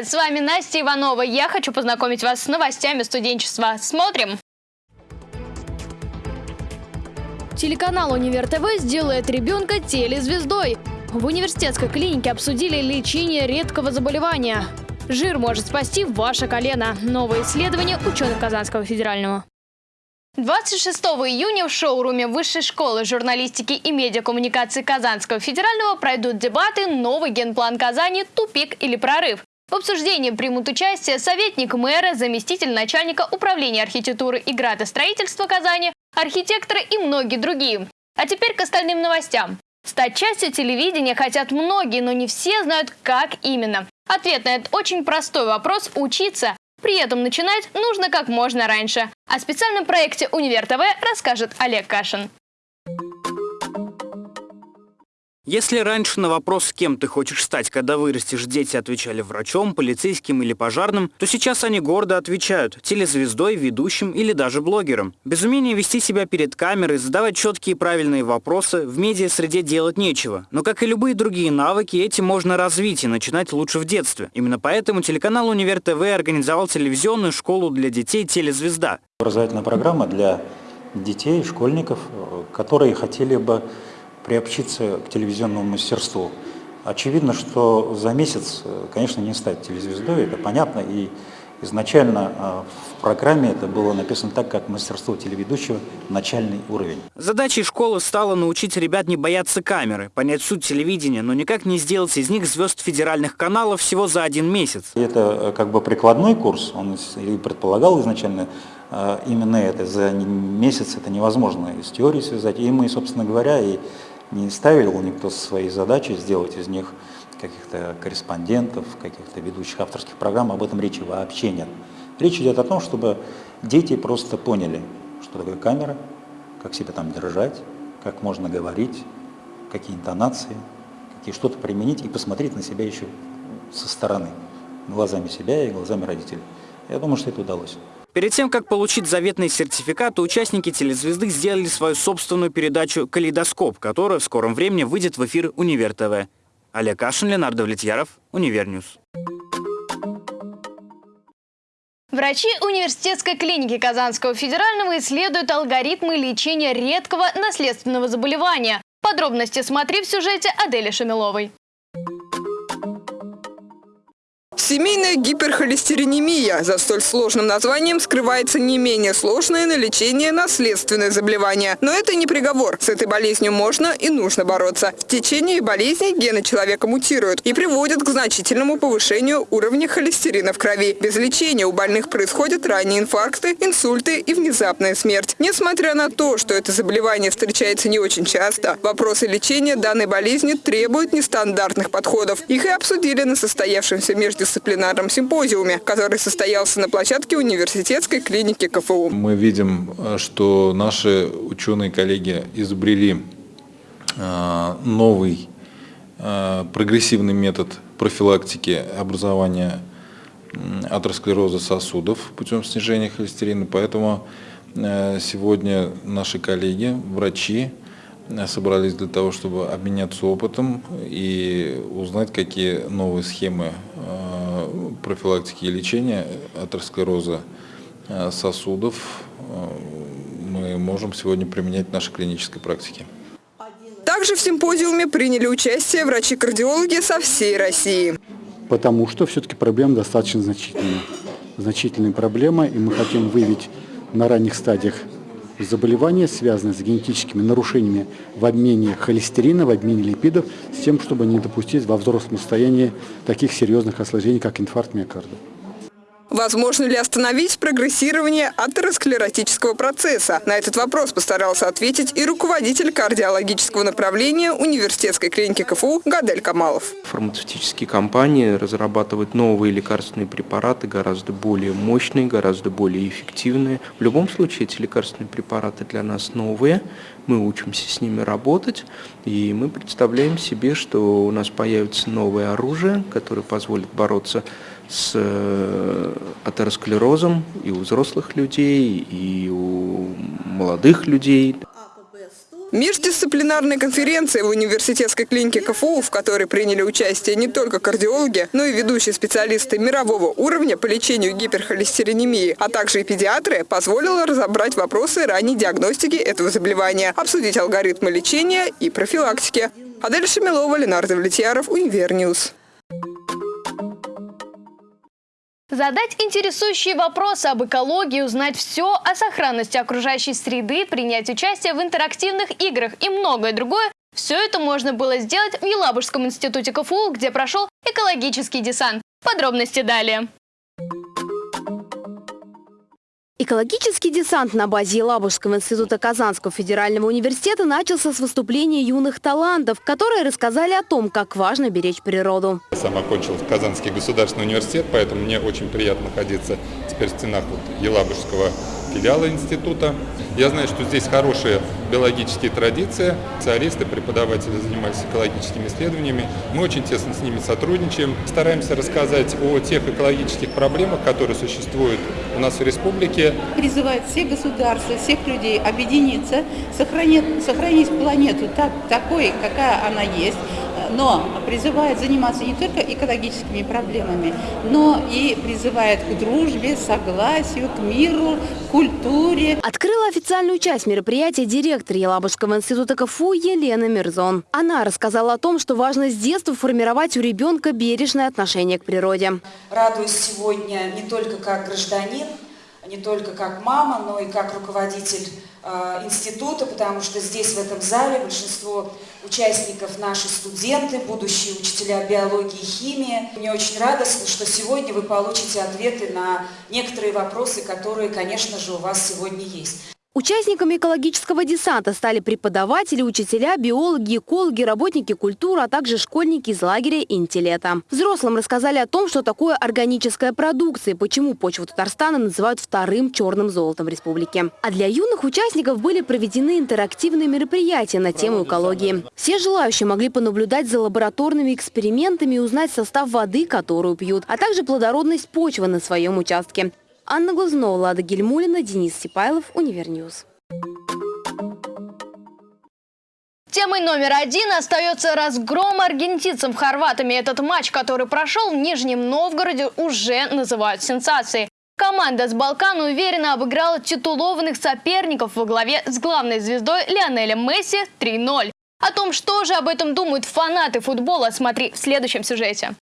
Привет! С вами Настя Иванова. Я хочу познакомить вас с новостями студенчества. Смотрим! Телеканал «Универ ТВ» сделает ребенка телезвездой. В университетской клинике обсудили лечение редкого заболевания. Жир может спасти ваше колено. Новое исследование ученых Казанского федерального. 26 июня в шоуруме Высшей школы журналистики и медиакоммуникации Казанского федерального пройдут дебаты «Новый генплан Казани. Тупик или прорыв?». В обсуждении примут участие советник мэра, заместитель начальника управления архитектуры и градостроительства Казани, архитекторы и многие другие. А теперь к остальным новостям. Стать частью телевидения хотят многие, но не все знают, как именно. Ответ на этот очень простой вопрос – учиться. При этом начинать нужно как можно раньше. О специальном проекте «Универ ТВ» расскажет Олег Кашин. Если раньше на вопрос, кем ты хочешь стать, когда вырастешь, дети отвечали врачом, полицейским или пожарным, то сейчас они гордо отвечают – телезвездой, ведущим или даже блогером. Без умения вести себя перед камерой, задавать четкие и правильные вопросы, в медиа-среде делать нечего. Но, как и любые другие навыки, эти можно развить и начинать лучше в детстве. Именно поэтому телеканал «Универ ТВ» организовал телевизионную школу для детей «Телезвезда». Образовательная программа для детей, школьников, которые хотели бы приобщиться к телевизионному мастерству. Очевидно, что за месяц, конечно, не стать телезвездой, это понятно, и изначально а, в программе это было написано так, как мастерство телеведущего начальный уровень. Задачей школы стало научить ребят не бояться камеры, понять суть телевидения, но никак не сделать из них звезд федеральных каналов всего за один месяц. Это э, как бы прикладной курс, он и предполагал изначально э, именно это. За месяц это невозможно из теории связать. И мы, собственно говоря, и не ставил никто свои задачи сделать из них каких-то корреспондентов, каких-то ведущих авторских программ, об этом речи вообще нет. Речь идет о том, чтобы дети просто поняли, что такое камера, как себя там держать, как можно говорить, какие интонации, какие что-то применить и посмотреть на себя еще со стороны, глазами себя и глазами родителей. Я думаю, что это удалось. Перед тем, как получить заветный сертификат, участники телезвезды сделали свою собственную передачу «Калейдоскоп», которая в скором времени выйдет в эфир «Универ ТВ». Олег Кашин, Ленар Довлетьяров, Универ News. Врачи университетской клиники Казанского федерального исследуют алгоритмы лечения редкого наследственного заболевания. Подробности смотри в сюжете Адели Шамиловой. Семейная гиперхолестеринемия. За столь сложным названием скрывается не менее сложное на лечение наследственное заболевание. Но это не приговор. С этой болезнью можно и нужно бороться. В течение болезни гены человека мутируют и приводят к значительному повышению уровня холестерина в крови. Без лечения у больных происходят ранние инфаркты, инсульты и внезапная смерть. Несмотря на то, что это заболевание встречается не очень часто, вопросы лечения данной болезни требуют нестандартных подходов. Их и обсудили на состоявшемся между междисциплинарном симпозиуме, который состоялся на площадке университетской клиники КФУ. Мы видим, что наши ученые-коллеги изобрели а, новый а, прогрессивный метод профилактики образования атеросклероза сосудов путем снижения холестерина. Поэтому сегодня наши коллеги, врачи, собрались для того, чтобы обменяться опытом и узнать, какие новые схемы профилактики и лечения атеросклероза э, сосудов э, мы можем сегодня применять в нашей клинической практике. Также в симпозиуме приняли участие врачи-кардиологи со всей России. Потому что все-таки проблема достаточно значительная. Значительная проблема, и мы хотим выявить на ранних стадиях заболевания, связанные с генетическими нарушениями в обмене холестерина, в обмене липидов, с тем, чтобы не допустить во взрослом состоянии таких серьезных осложнений, как инфаркт миокарда. Возможно ли остановить прогрессирование атеросклеротического процесса? На этот вопрос постарался ответить и руководитель кардиологического направления университетской клиники КФУ Гадель Камалов. Фармацевтические компании разрабатывают новые лекарственные препараты, гораздо более мощные, гораздо более эффективные. В любом случае эти лекарственные препараты для нас новые, мы учимся с ними работать, и мы представляем себе, что у нас появится новое оружие, которое позволит бороться с э, атеросклерозом и у взрослых людей, и у молодых людей. Междисциплинарная конференция в университетской клинике КФУ, в которой приняли участие не только кардиологи, но и ведущие специалисты мирового уровня по лечению гиперхолестеринемии, а также и педиатры, позволила разобрать вопросы ранней диагностики этого заболевания, обсудить алгоритмы лечения и профилактики. Адель Шамилова, Ленар Довлетьяров, Универ News. Задать интересующие вопросы об экологии, узнать все о сохранности окружающей среды, принять участие в интерактивных играх и многое другое – все это можно было сделать в Елабужском институте КФУ, где прошел экологический десант. Подробности далее. Экологический десант на базе Елабужского института Казанского федерального университета начался с выступления юных талантов, которые рассказали о том, как важно беречь природу. Сам окончил Казанский государственный университет, поэтому мне очень приятно находиться теперь в стенах вот Елабужского филиала института. Я знаю, что здесь хорошие биологические традиции, специалисты, преподаватели занимаются экологическими исследованиями. Мы очень тесно с ними сотрудничаем, стараемся рассказать о тех экологических проблемах, которые существуют у нас в республике. Призывает все государства, всех людей объединиться, сохранить, сохранить планету так, такой, какая она есть, но призывает заниматься не только экологическими проблемами, но и призывает к дружбе, согласию, к миру, культуре. Открыла официальную часть мероприятия директор Елабужского института КФУ Елена Мирзон. Она рассказала о том, что важно с детства формировать у ребенка бережное отношение к природе. Радуюсь сегодня не только как гражданин, не только как мама, но и как руководитель э, института, потому что здесь, в этом зале, большинство участников наши студенты, будущие учителя биологии и химии. Мне очень радостно, что сегодня вы получите ответы на некоторые вопросы, которые, конечно же, у вас сегодня есть. Участниками экологического десанта стали преподаватели, учителя, биологи, экологи, работники культуры, а также школьники из лагеря «Интеллета». Взрослым рассказали о том, что такое органическая продукция и почему почву Татарстана называют вторым черным золотом в республике. А для юных участников были проведены интерактивные мероприятия на тему экологии. Все желающие могли понаблюдать за лабораторными экспериментами и узнать состав воды, которую пьют, а также плодородность почвы на своем участке. Анна Глазнова, Лада Гельмулина, Денис Сипайлов, Универ News. Темой номер один остается разгром аргентинцев хорватами. Этот матч, который прошел в Нижнем Новгороде, уже называют сенсацией. Команда с Балкан уверенно обыграла титулованных соперников во главе с главной звездой Лионелем Месси 3-0. О том, что же об этом думают фанаты футбола, смотри в следующем сюжете.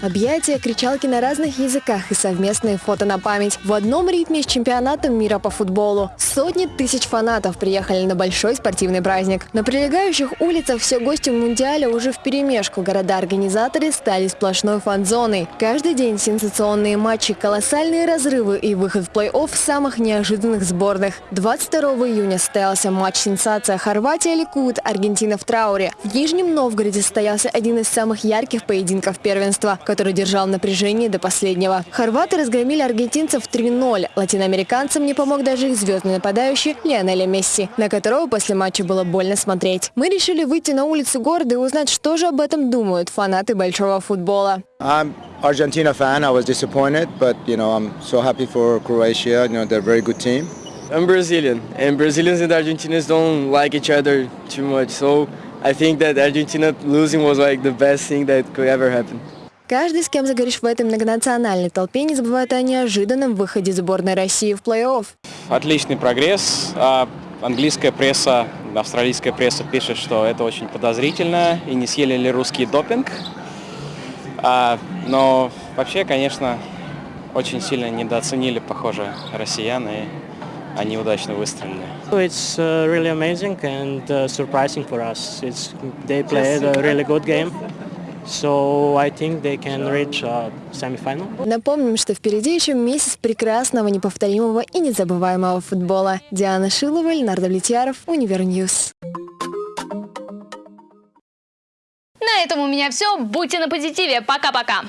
Объятия, кричалки на разных языках и совместные фото на память. В одном ритме с чемпионатом мира по футболу. Сотни тысяч фанатов приехали на большой спортивный праздник. На прилегающих улицах все гости Мундиаля уже в перемешку. Города-организаторы стали сплошной фан-зоной. Каждый день сенсационные матчи, колоссальные разрывы и выход в плей-офф самых неожиданных сборных. 22 июня состоялся матч «Сенсация» Хорватия-Ликут, Аргентина в трауре. В Нижнем Новгороде состоялся один из самых ярких поединков первенства который держал напряжение до последнего. Хорваты разгромили аргентинцев 3-0. Латиноамериканцам не помог даже их звездный нападающий Лионель Месси, на которого после матча было больно смотреть. Мы решили выйти на улицу города и узнать, что же об этом думают фанаты большого футбола. I'm Argentina fan. I was disappointed, but you know I'm so happy for Croatia. You know they're a very good team. I'm Brazilian, and Brazilians and Argentinians don't like each other too much. So I think that Argentina losing was like the best thing that could ever happen. Каждый, с кем заговоришь в этой многонациональной толпе, не забывает о неожиданном выходе сборной России в плей-офф. Отличный прогресс. А, английская пресса, австралийская пресса пишет, что это очень подозрительно и не съели ли русский допинг. А, но вообще, конечно, очень сильно недооценили, похоже, россиян, и они удачно выстрелили. It's uh, really amazing and uh, surprising for us. It's, they played a really good game. So I think they can reach uh, semi-final. Напомним, что впереди еще месяц прекрасного, неповторимого и незабываемого футбола. Диана Шилова, Ленар Довлетьяров, Универ News. На этом у меня все. Будьте на позитиве. Пока-пока.